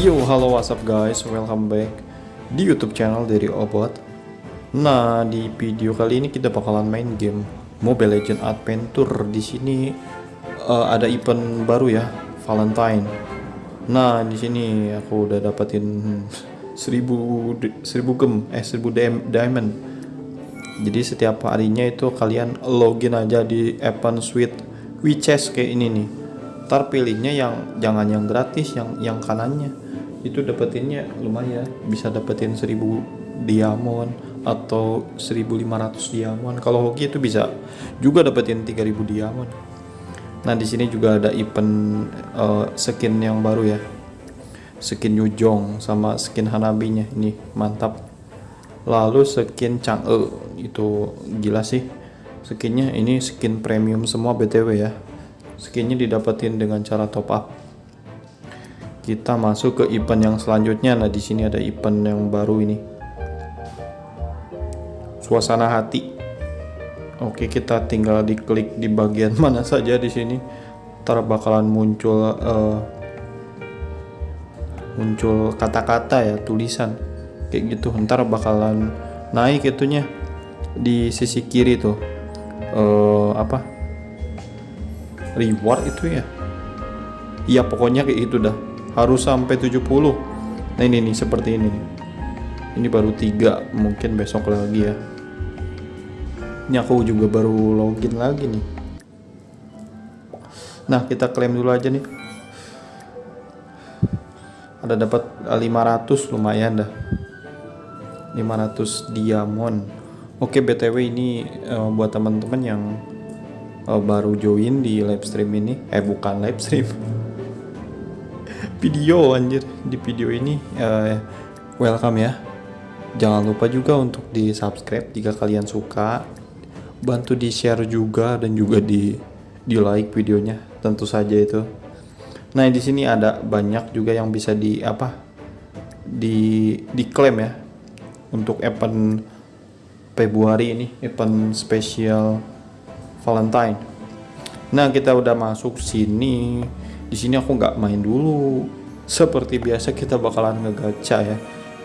Yo, halo WhatsApp guys, welcome back di YouTube channel dari Obot. Nah, di video kali ini kita bakalan main game Mobile Legend Adventure. Di sini eh, ada event baru ya, Valentine. Nah, di sini aku udah dapetin 1000 di- 1000 gem, eh 1000 DM diamond. Jadi setiap harinya itu kalian login aja di event suite WeChat kayak ini nih. Ntar pilihnya yang jangan yang gratis, yang yang kanannya. Itu dapetinnya lumayan, bisa dapetin 1000 diamond atau 1500 diamond. Kalau hoki itu bisa juga dapetin 3000 diamond. Nah, di sini juga ada event eh, skin yang baru ya. Skin Yujong sama skin Hanabinya ini mantap. Lalu skin Chang'e itu gila sih. Skinnya ini skin premium semua BTW ya. Skinnya didapetin dengan cara top up. Kita masuk ke event yang selanjutnya. Nah, di sini ada event yang baru ini. Suasana hati. Oke, kita tinggal diklik di bagian mana saja di sini. Ntar bakalan muncul eh, muncul kata-kata ya, tulisan kayak gitu. Ntar bakalan naik itunya di sisi kiri tuh. eh apa? Reward itu ya. Iya, pokoknya kayak gitu dah. Harus sampai 70. Nah, ini nih seperti ini. Ini baru tiga, mungkin besok lagi ya. Ini aku juga baru login lagi nih. Nah, kita klaim dulu aja nih. Ada dapat 500 lumayan dah. 500 diamond. Oke, BTW ini eh, buat teman-teman yang eh, baru join di live stream ini. Eh, bukan live stream. Video anjir. Di video ini eh, welcome ya. Jangan lupa juga untuk di subscribe jika kalian suka. Bantu di share juga dan juga di di like videonya. Tentu saja itu. Nah di sini ada banyak juga yang bisa di apa di diklaim ya untuk event Februari ini event spesial Valentine. Nah kita udah masuk sini. Di sini aku nggak main dulu. Seperti biasa kita bakalan ngegacha ya.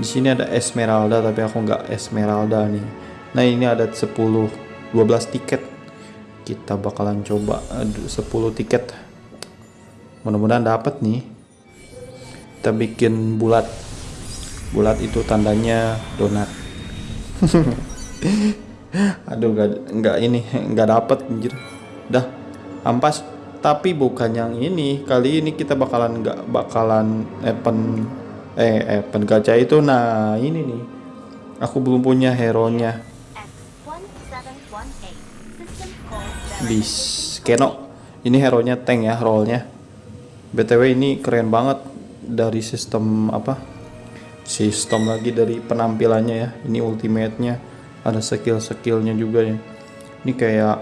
Di sini ada Esmeralda tapi aku nggak Esmeralda nih. Nah ini ada 10 12 tiket. Kita bakalan coba aduh, 10 tiket. Mudah-mudahan dapat nih. Kita bikin bulat. Bulat itu tandanya donat. Aduh nggak nggak ini nggak dapat anjir. Dah ampas. Tapi bukan yang ini. Kali ini kita bakalan nggak bakalan event eh event gacha itu. Nah ini nih. Aku belum punya hero nya X1718. System call di Keno. Ini hero nya tank ya rollnya. BTW ini keren banget dari sistem apa? Sistem lagi dari penampilannya ya. Ini ultimate-nya ada skill-skillnya juga ya. Ini kayak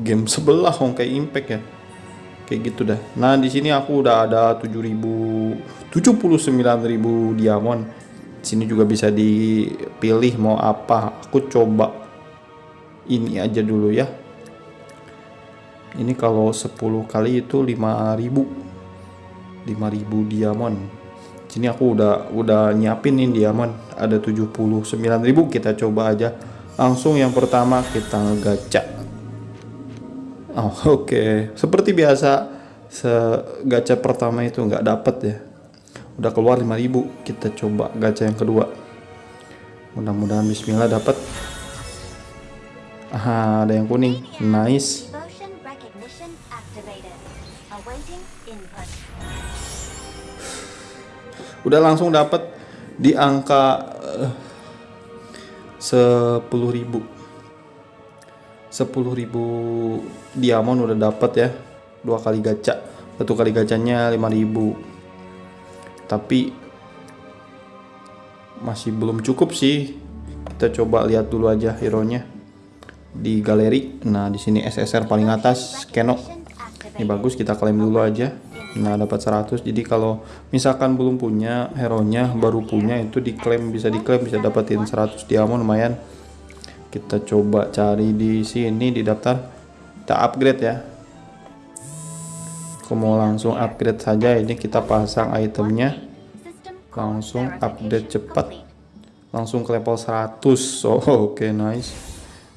game sebelah kayak impact ya. Kayak gitu dah. Nah, di sini aku udah ada 7000 79.000 diamond. Di sini juga bisa dipilih mau apa. Aku coba ini aja dulu ya. Ini kalau 10 kali itu 5000 5000 diamond. Sini aku udah udah nyiapin nih diamond ada 79.000 kita coba aja. Langsung yang pertama kita ngegacha. Oh, oke. Seperti biasa se gacha pertama itu nggak dapet ya. Udah keluar 5000 kita coba gacha yang kedua. Mudah-mudahan bismillah dapat. Ah, ada yang kuning. Nice. Udah langsung dapat di angka sepuluh ribu sepuluh ribu diamond udah dapat ya. Dua kali gacha. Satu kali gacanya 5000 tapi masih belum cukup sih. Kita coba lihat dulu aja hero nya di galeri. Nah di sini SSR paling atas Keno. Ini bagus kita klaim dulu aja. Nah dapat 100 jadi kalau misalkan belum punya hero nya baru punya itu diklaim bisa diklaim bisa dapetin 100 diamond lumayan kita coba cari di sini di daftar. Kita upgrade ya. Aku mau langsung upgrade saja. Ini kita pasang itemnya. Langsung update cepat. Langsung ke level 100 oh oke nice.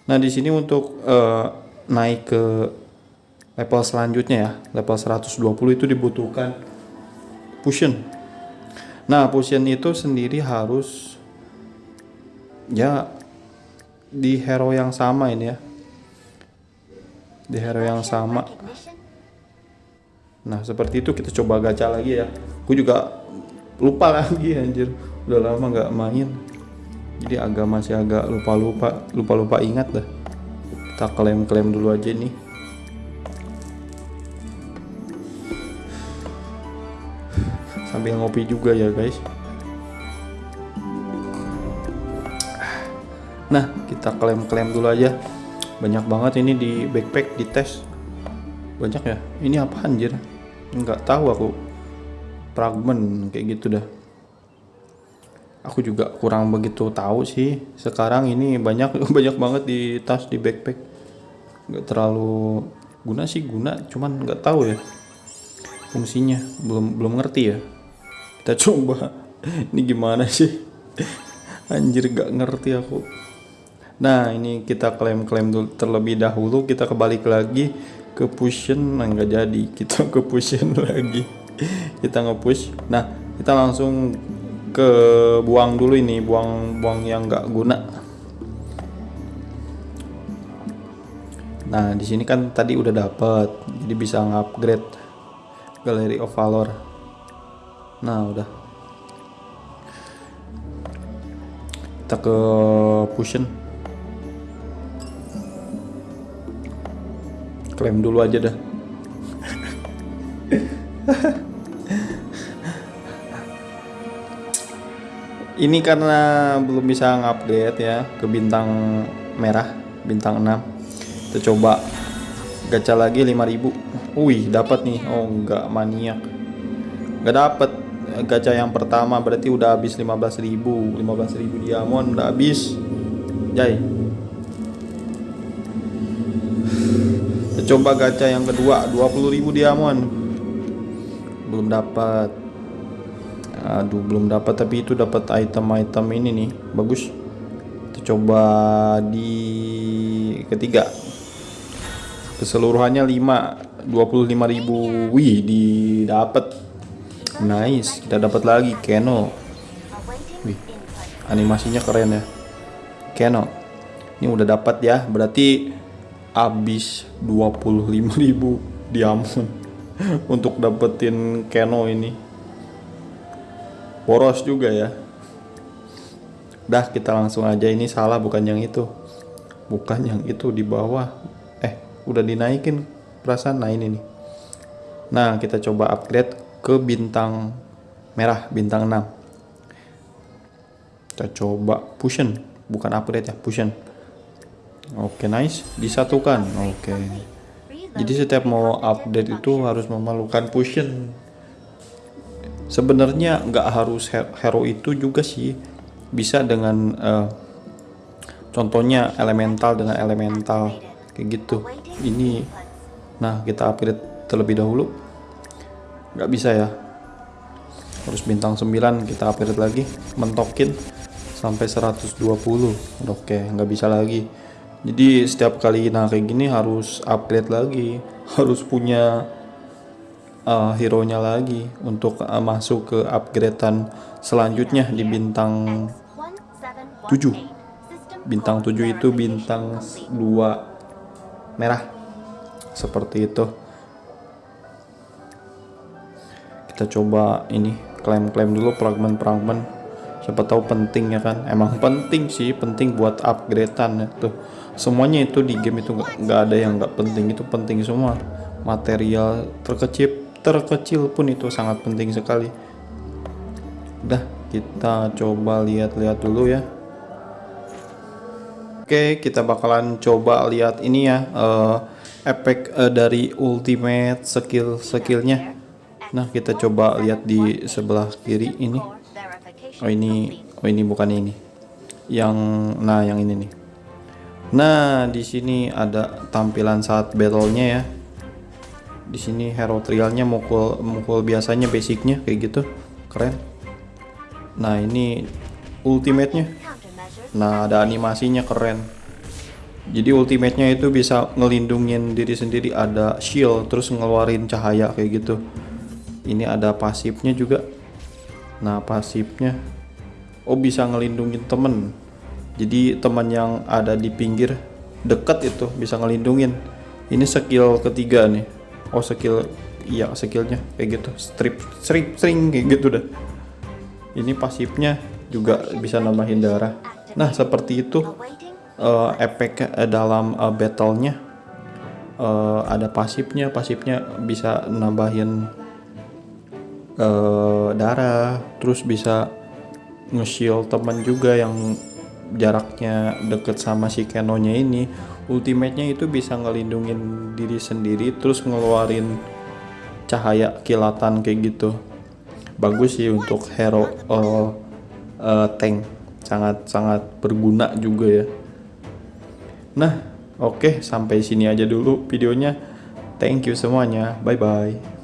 Nah di sini untuk eh, naik ke level selanjutnya ya. Level 120 itu dibutuhkan potion. Nah potion itu sendiri harus ya di hero yang sama ini ya di hero yang sama Nah seperti itu kita coba gacha lagi ya. Aku juga lupa lagi anjir. Udah lama nggak main. Jadi agak masih agak lupa-lupa, lupa-lupa ingat dah. Kita klaim-klaim dulu aja nih. Sambil ngopi juga ya guys. Nah kita klaim-klaim dulu aja. Banyak banget ini di backpack di tes. Banyak ya? Ini apa anjir nggak tahu aku. Fragment kayak gitu dah. Aku juga kurang begitu tahu sih. Sekarang ini banyak banyak banget di tas di backpack. Nggak terlalu guna sih guna. Cuman nggak tahu ya fungsinya. Belum belum ngerti ya. Kita coba. Ini gimana sih? Anjir nggak ngerti aku Nah ini kita klaim-klaim dulu terlebih dahulu kita kebalik lagi ke pushen nah nggak jadi kita ke pushen lagi. Kita nge-push. Nah kita langsung ke buang dulu ini buang buang yang nggak guna. Nah di sini kan tadi udah dapet jadi bisa ngupgrade Gallery of Valor. Nah udah. Kita ke pushen klaim dulu aja dah. Ini karena belum bisa ngupgrade ya ke bintang merah bintang 6 kita coba gacha lagi 5000 wih dapat nih. Oh enggak maniak. Enggak dapat gacha yang pertama berarti udah habis 15000 15000 diamond udah habis. Jai coba gacha yang kedua 20.000 diamond belum dapat. Aduh belum dapat tapi itu dapat item-item ini nih. Bagus. Kita coba di ketiga. Keseluruhannya 5 25.000 wih didapat. Nice kita dapat lagi Keno. Wih. animasinya keren ya. Keno ini udah dapat ya berarti habis 25.000 diamond untuk dapetin Keno ini. Boros juga ya. Dah kita langsung aja. Ini salah bukan yang itu. Bukan yang itu di bawah. Eh udah dinaikin perasaan. Nah ini nih. Nah kita coba upgrade ke bintang merah bintang 6 kita coba pushen. Bukan upgrade ya pushen oke nice. Disatukan. Oke. Jadi setiap mau update itu harus memerlukan pushen sebenarnya nggak harus he- hero itu juga sih. Bisa dengan eh, contohnya elemental dengan elemental. Kayak gitu. Ini nah kita upgrade terlebih dahulu. Nggak bisa ya. Harus bintang 9 kita upgrade lagi. Mentokin sampai 120 oke nggak bisa lagi jadi setiap kali nah kayak gini harus upgrade lagi harus punya uh, hero nya lagi untuk uh, masuk ke upgradean selanjutnya di bintang 7 bintang 7 itu bintang 2 merah. Seperti itu. Kita coba ini klaim-klaim dulu fragment-fragment siapa tahu penting ya kan? Emang penting sih penting buat upgradean itu semuanya itu di game itu nggak ada yang nggak penting. Itu penting semua. Material terkecil terkecil pun itu sangat penting sekali. Udah kita coba lihat-lihat dulu ya. Oke, kita bakalan coba lihat ini ya eh, efek eh, dari ultimate skill skillnya. Nah, kita coba lihat di sebelah kiri ini. Oh ini, oh ini bukan ini. Yang, nah yang ini nih. Nah, di sini ada tampilan saat battle-nya ya. Di sini hero trialnya mukul mukul biasanya basicnya kayak gitu, keren. Nah ini ultimate-nya. Countermeasures. Nah ada animasinya keren. Jadi ultimate-nya itu bisa ngelindungin diri sendiri ada shield terus ngeluarin cahaya kayak gitu. Ini ada pasifnya juga. Nah pasifnya oh bisa ngelindungin temen. Jadi teman yang ada di pinggir deket itu bisa ngelindungin. Ini skill ketiga nih. Oh skill iya skillnya kayak gitu. Strip strip string kayak gitu dah. Ini pasifnya juga bisa nambahin darah. Nah seperti itu eh, efek eh, dalam eh, battle-nya eh, ada pasifnya pasifnya bisa nambahin eh, darah terus bisa nge-shield teman juga yang jaraknya deket sama si Kenonya ini ultimate-nya itu bisa ngelindungin diri sendiri terus ngeluarin cahaya kilatan kayak gitu bagus sih untuk hero eh, eh, tank sangat sangat berguna juga ya Nah, oke sampai sini aja dulu videonya. Thank you semuanya. Bye bye.